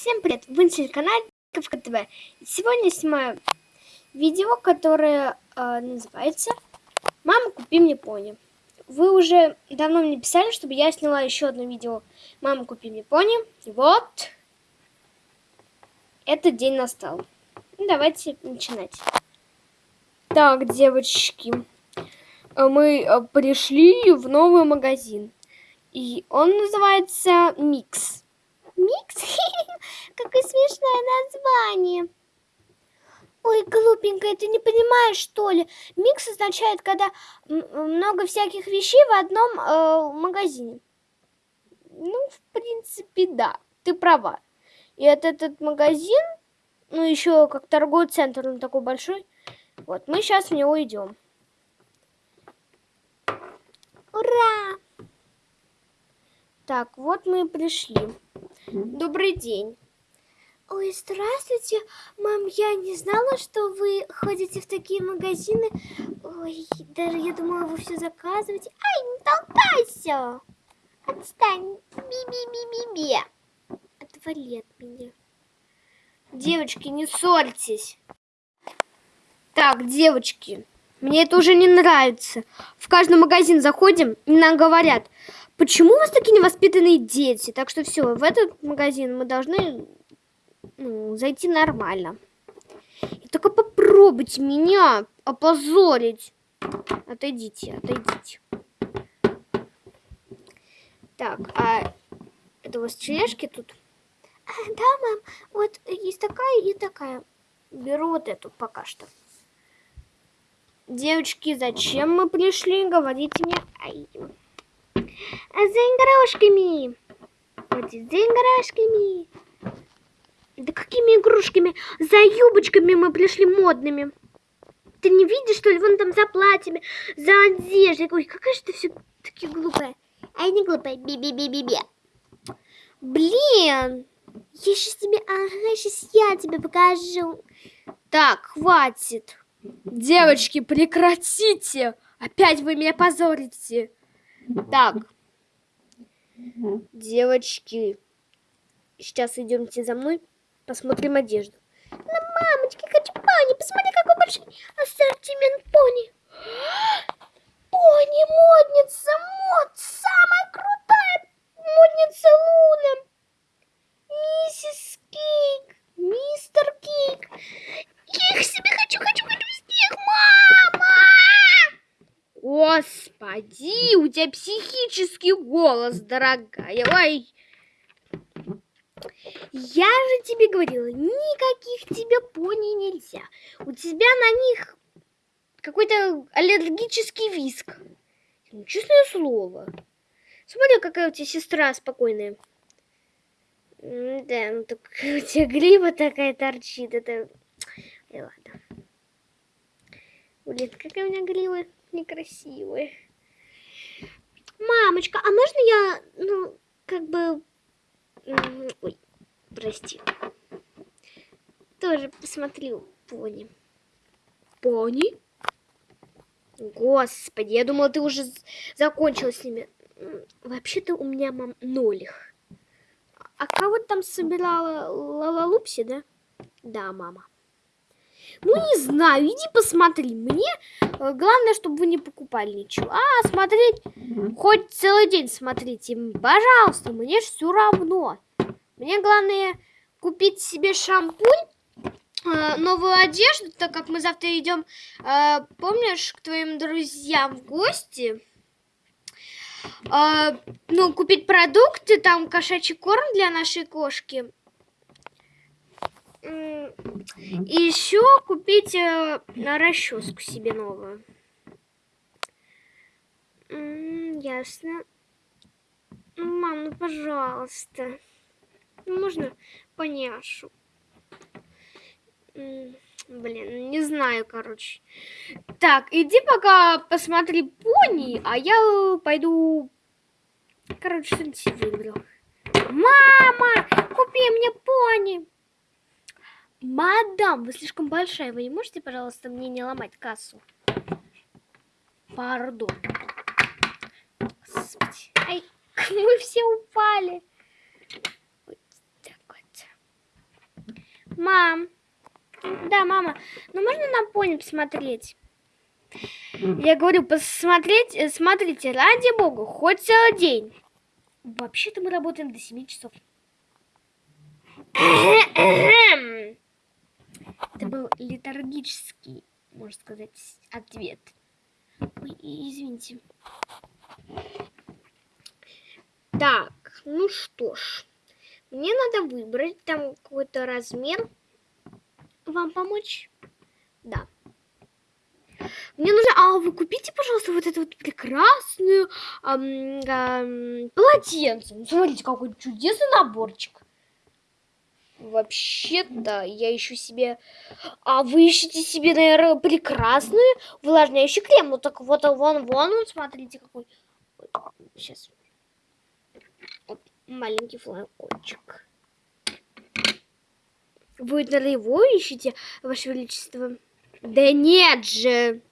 Всем привет! Вы на канале Ковка ТВ. Сегодня снимаю видео, которое э, называется «Мама, купи мне пони». Вы уже давно мне писали, чтобы я сняла еще одно видео «Мама, купи мне пони». И вот, этот день настал. Ну, давайте начинать. Так, девочки, мы э, пришли в новый магазин. И он называется «Микс». Микс? Какое смешное название. Ой, глупенькая, ты не понимаешь, что ли? Микс означает, когда много всяких вещей в одном э, магазине. Ну, в принципе, да, ты права. И этот, этот магазин, ну, еще как торговый центр, он такой большой. Вот, мы сейчас в него идем. Ура! Так, вот мы и пришли. Добрый день. Ой, здравствуйте, мам, я не знала, что вы ходите в такие магазины. Ой, даже я думала, вы все заказываете. Ай, не толкайся! Отстань! Би-би-би-би-би! Отвали от меня. Девочки, не ссорьтесь. Так, девочки, мне это уже не нравится. В каждый магазин заходим, и нам говорят, Почему у вас такие невоспитанные дети? Так что все, в этот магазин мы должны ну, зайти нормально. И только попробуйте меня опозорить. Отойдите, отойдите. Так, а это у вас тележки тут? Да, мам, вот есть такая и такая. Беру вот эту пока что. Девочки, зачем мы пришли? Говорите мне. Ай. А за игрушками. Вот за игрушками. Да какими игрушками? За юбочками мы пришли модными. Ты не видишь, что ли? Вон там за платьями, за одеждой. Ой, какая же ты все-таки глупая. А я не глупая. Би-би-би-би-би. Блин. Я сейчас тебе... Ага, сейчас я тебе покажу. Так, хватит. Девочки, прекратите. Опять вы меня позорите. Так. Девочки, сейчас идемте за мной, посмотрим одежду. На мамочки, хочу пони, посмотри, какой большой ассортимент пони. Пони, модница, мод, самая крутая модница Луна. Миссис Кейк, мистер Кейк. Я их себе хочу, хочу, хочу всех, мама! Господи, у тебя психический голос, дорогая. Ой. Я же тебе говорила, никаких тебе пони нельзя. У тебя на них какой-то аллергический виск. Ну, честное слово. Смотри, какая у тебя сестра спокойная. Да, ну так у тебя грива такая торчит. Это... И ладно. Блин, какая у меня грива некрасивые. Мамочка, а можно я, ну, как бы... Ой, прости. Тоже посмотрю пони. Пони? Господи, я думала, ты уже закончила с ними. Вообще-то у меня, мам, нолих. А кого там собирала Лалалупси, да? Да, мама. Ну, не знаю, иди посмотри. Мне э, главное, чтобы вы не покупали ничего. А, смотреть, хоть целый день смотрите. Пожалуйста, мне все равно. Мне главное купить себе шампунь, э, новую одежду, так как мы завтра идем, э, помнишь, к твоим друзьям в гости. Ну, купить продукты, там кошачий корм для нашей кошки и еще купить э, расческу себе новую. ясно. Мам, ну пожалуйста. Ну, можно поняшу? Блин, не знаю, короче. Так, иди пока посмотри пони, а я пойду... Короче, что-нибудь выберу. Мама, купи мне пони. Мадам, вы слишком большая. Вы не можете, пожалуйста, мне не ломать кассу? Пардон. Господи. Ай, мы все упали. Вот так вот. Мам. Да, мама. Ну можно на пони посмотреть? Я говорю, посмотреть, э, смотрите, ради бога, хоть целый день. Вообще-то мы работаем до 7 часов. Это был летаргический, можно сказать, ответ. Ой, извините. Так, ну что ж. Мне надо выбрать там какой-то размер. Вам помочь? Да. Мне нужно... А вы купите, пожалуйста, вот эту вот прекрасную эм, эм, полотенце. Ну, смотрите, какой чудесный наборчик. Вообще-то я ищу себе... А вы ищете себе, наверное, прекрасную увлажняющий крем. Ну так вот, вон, вон, он, смотрите, какой. Сейчас. Вот, маленький флакончик. Вы, наверное, его ищете, Ваше Величество? Да нет же!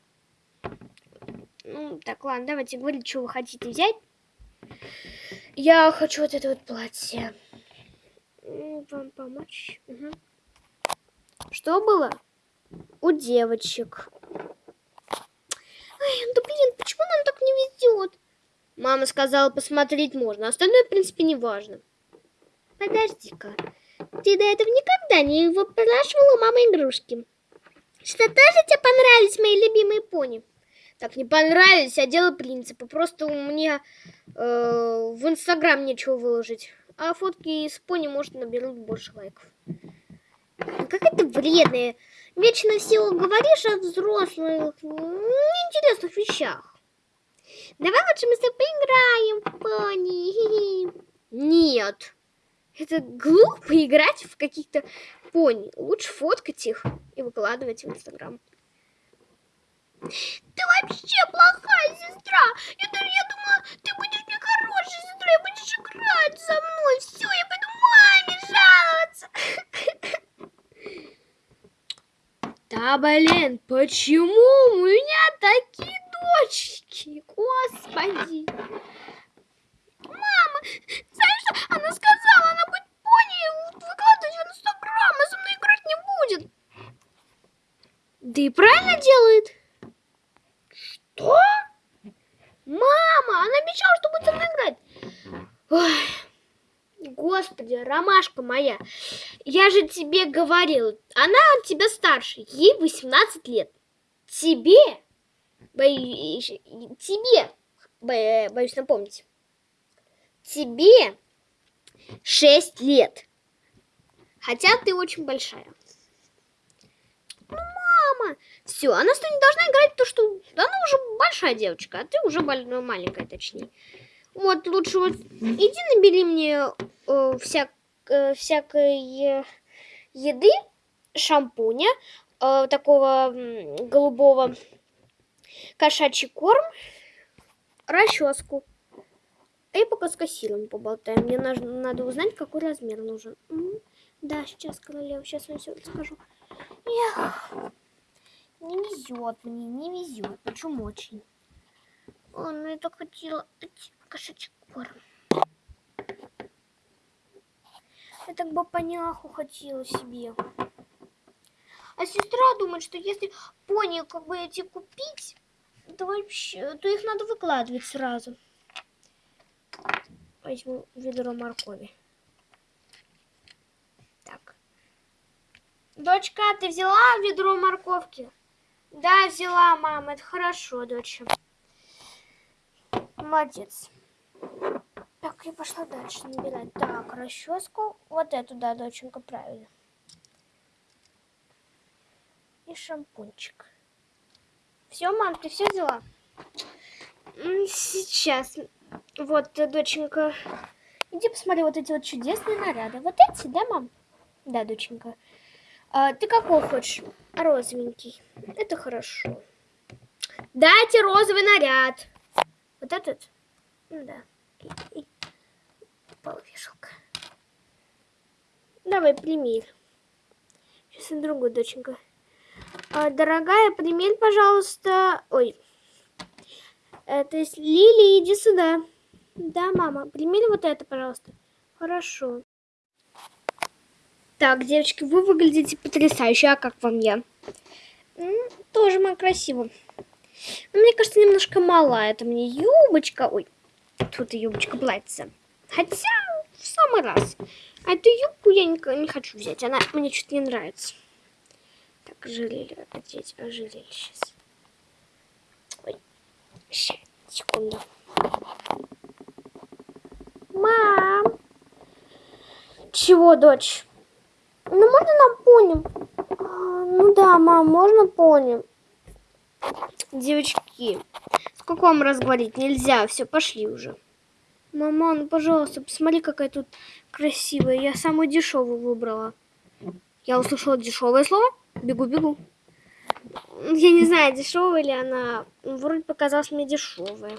Ну, так, ладно, давайте говорить, что вы хотите взять. Я хочу вот это вот платье. Вам помочь? Угу. Что было? У девочек. Ай, да блин, почему нам так не везет? Мама сказала, посмотреть можно. Остальное, в принципе, не важно. Подожди-ка. Ты до этого никогда не выпрашивала мама игрушки? Что тоже тебе понравились мои любимые пони? Так, не понравились, а дело принципа. Просто у меня э, в Инстаграм нечего выложить. А фотки с пони, может, наберут больше лайков. Как это вредное. Вечно все говоришь о взрослых, неинтересных вещах. Давай лучше мы с тобой поиграем, пони. Нет. Это глупо играть в каких-то пони. Лучше фоткать их и выкладывать в Инстаграм. Ты вообще плохая сестра. Я, я думала, ты будешь сестрой, будешь играть со мной. Все, я пойду маме жаловаться. Да, блин, почему у меня такие дочки? Господи. Мама, знаешь что? Она сказала, она будет пони выкладывать в Инстаграм, а со мной играть не будет. Да и правильно делает. Что? Мама, она обещала, что будет со мной играть. Ой, господи, ромашка моя. Я же тебе говорил, она от тебя старше, ей 18 лет. Тебе, боюсь, тебе, боюсь напомнить, тебе 6 лет. Хотя ты очень большая. Ну, мама, все, она с тобой не должна играть, то что она уже большая девочка, а ты уже ну, маленькая, точнее. Вот, лучше вот иди набери мне э, всяк, всякой еды, шампуня, э, такого э, голубого, кошачий корм, расческу. И пока с кассиром поболтаем. Мне надо, надо узнать, какой размер нужен. Да, сейчас, королева, сейчас я все расскажу. Эх. Не везет мне, не везет. Почему очень? О, ну я так хотела кошачий корм. Я так бы поняху хотела себе. А сестра думает, что если пони как бы эти купить, то вообще, то их надо выкладывать сразу. Возьму ведро моркови. Так. Дочка, ты взяла ведро морковки? Да, взяла, мама. Это хорошо, доча. Молодец. Так, я пошла дальше набирать. Так, расческу. Вот эту, да, доченька, правильно. И шампунчик. Все, мам, ты все взяла? Сейчас. Вот, доченька. Иди посмотри вот эти вот чудесные наряды. Вот эти, да, мам? Да, доченька. А, ты какой хочешь? Розовенький. Это хорошо. Дайте розовый наряд. Вот этот? Ну да. И вешалка. Давай, примерь. Сейчас на другую, доченька. А, дорогая, примерь, пожалуйста. Ой. Это есть Лили, иди сюда. Да, мама, примерь вот это, пожалуйста. Хорошо. Так, девочки, вы выглядите потрясающе. А как вам я? М, тоже мы красиво. Но мне кажется, немножко мала. Это мне юбочка. Ой, тут и юбочка платьица. Хотя в самый раз. А эту юбку я не, не хочу взять. Она мне что-то не нравится. Так, ожерелье одеть. Ожерелье сейчас. Ой, сейчас, секунду. Мам! Чего, дочь? Ну, можно на пони? А, ну да, мам, можно пони. Девочки, сколько вам раз говорить? Нельзя, все, пошли уже. Мама, ну, пожалуйста, посмотри, какая тут красивая. Я самую дешевую выбрала. Я услышала дешевое слово. Бегу, бегу. Я не знаю, дешевая ли она. Вроде показалась мне дешевая.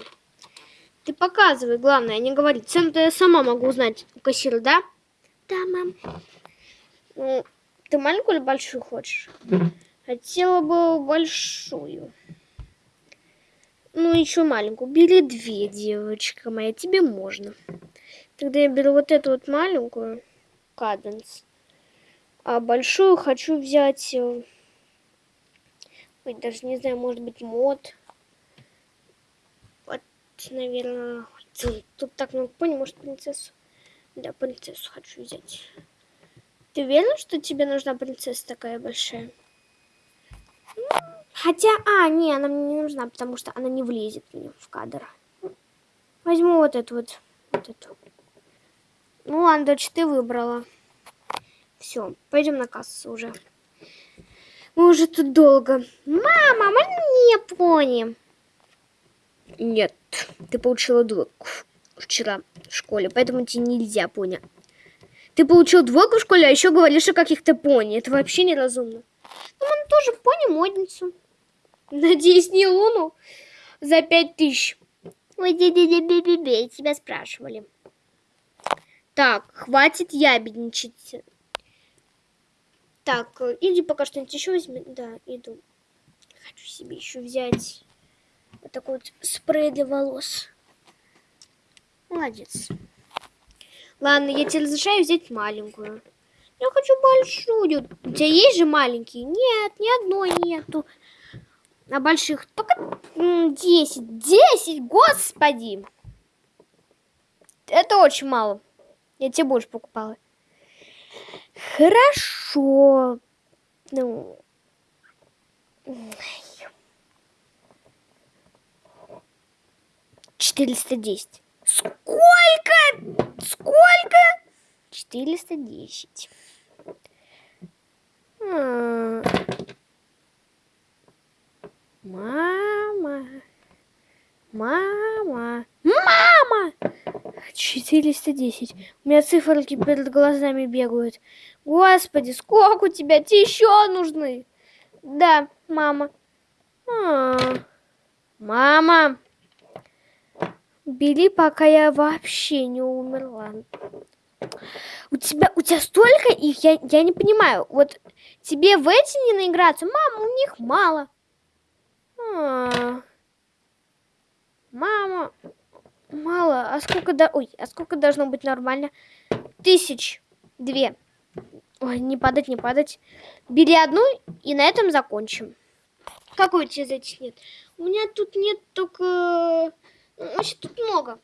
Ты показывай, главное, не говори. Цену-то я сама могу узнать у кассира, да? Да, мам. Ну, ты маленькую или большую хочешь? Хотела бы большую. Ну, еще маленькую. Бери две, девочка моя, тебе можно. Тогда я беру вот эту вот маленькую, каденс. А большую хочу взять... Э, ой, даже не знаю, может быть, мод. Вот, наверное... Тут так много пони, может, принцессу. Да, принцессу хочу взять. Ты уверен, что тебе нужна принцесса такая большая? Хотя, а, не, она мне не нужна, потому что она не влезет мне в кадр. Возьму вот эту вот, вот эту. Ну ладно, дочь, ты выбрала. Все, пойдем на кассу уже. Мы уже тут долго. Мама, можно не пони? Нет, ты получила двойку вчера в школе, поэтому тебе нельзя пони. Ты получил двойку в школе, а еще говоришь о каких-то пони. Это вообще неразумно. Ну, мы тоже пони модницу. Надеюсь, не Луну за пять тысяч. Ой, бе-бе-бе-бе-бе, тебя спрашивали. Так, хватит ябедничать. Так, иди пока что-нибудь еще возьми. Да, иду. Хочу себе еще взять вот такой вот спрей для волос. Молодец. Ладно, я тебе разрешаю взять маленькую. Я хочу большую. У тебя есть же маленькие? Нет, ни одной нету. На больших только 10. 10, господи. Это очень мало. Я тебе больше покупала. Хорошо. Ну... Четыреста десять. Сколько? Сколько? Четыреста десять. Мама. Мама. Мама! 410. У меня циферки перед глазами бегают. Господи, сколько у тебя? Тебе еще нужны? Да, мама. А -а -а. Мама. Бери, пока я вообще не умерла. У тебя, у тебя столько их, я, я не понимаю. Вот тебе в эти не наиграться? Мама, у них мало. А. Мама, мало. А сколько да, ой, а сколько должно быть нормально? Тысяч две. Ой, не падать, не падать. Бери одну и на этом закончим. Какой у тебя этих нет? У меня тут нет только... Вообще тут много.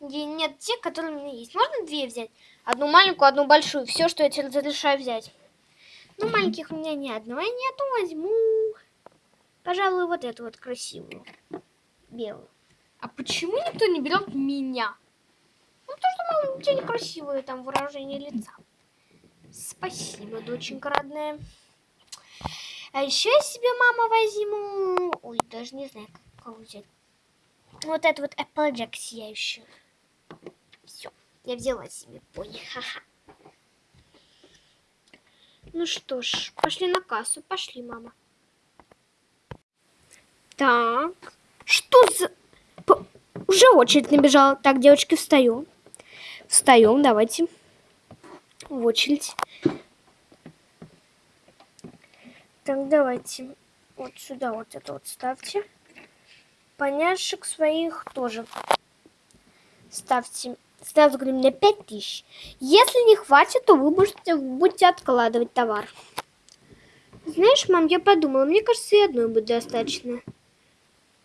Нет тех, которые у меня есть. Можно две взять? Одну маленькую, одну большую. Все, что я тебе разрешаю взять. Ну, маленьких у меня ни одного нету. Возьму, пожалуй, вот эту вот красивую. Белую. А почему никто не берет меня? Ну, потому что, мама, у тебя некрасивое там выражение лица. Спасибо, доченька родная. А еще я себе, мама, возьму... Ой, даже не знаю, как взять. Вот это вот Applejack сияющую. Все, я взяла себе пони. Ха-ха. Ну что ж, пошли на кассу. Пошли, мама. Так, что за... Уже очередь набежала. Так, девочки, встаем. Встаем, давайте. В очередь. Так, давайте. Вот сюда вот это вот ставьте. Поняшек своих тоже ставьте Сразу говорю, мне 5 тысяч. Если не хватит, то вы будете, будете откладывать товар. Знаешь, мам, я подумала, мне кажется, и одной будет достаточно.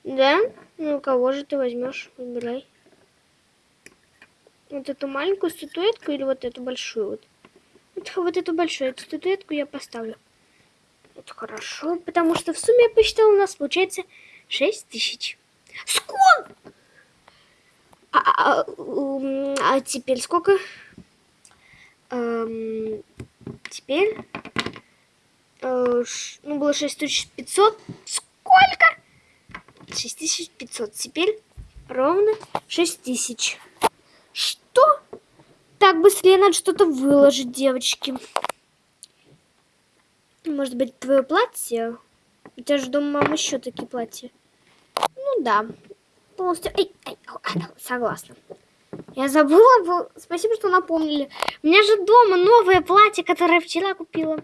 Да? Ну, кого же ты возьмешь? Выбирай. Вот эту маленькую статуэтку или вот эту большую вот? Вот, вот эту большую эту статуэтку я поставлю. Это хорошо, потому что в сумме я посчитала, у нас получается 6 тысяч. Сколько? А, а, м, а теперь сколько? Эм, теперь... э, ну, было 6500. Сколько? 6500. Теперь ровно 6000. Что? Так, быстрее надо что-то выложить, девочки. Может быть, твое платье? У тебя же дома, мама, еще такие платья. Ну да. Полностью. Эй, эй, ау, согласна. Я забыла. бо- Спасибо, что напомнили. У меня же дома новое платье, которое вчера купила.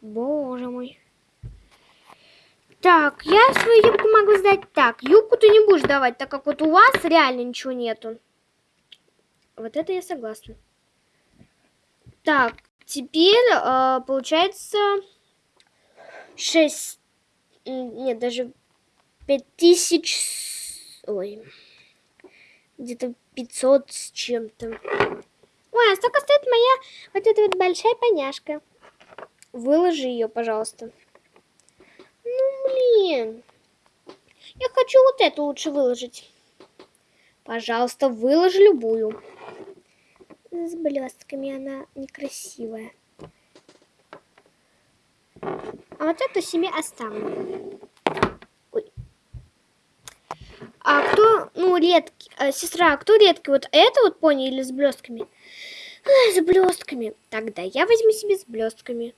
Боже мой. Так, я свою юбку могу сдать так. Юбку ты не будешь давать, так как вот у вас реально ничего нету. Вот это я согласна. Так, теперь э, получается 6... Нет, даже 5000... с- Ой. Где-то 500 с чем-то. Ой, а столько стоит моя вот эта вот большая поняшка. Выложи ее, пожалуйста. Блин. Я хочу вот эту лучше выложить. Пожалуйста, выложи любую. С блестками она некрасивая. А вот эту себе оставлю. Ой. А кто, ну, редкий, а, сестра, а кто редкий? Вот это вот пони или с блестками? С блестками. Тогда я возьму себе с блестками.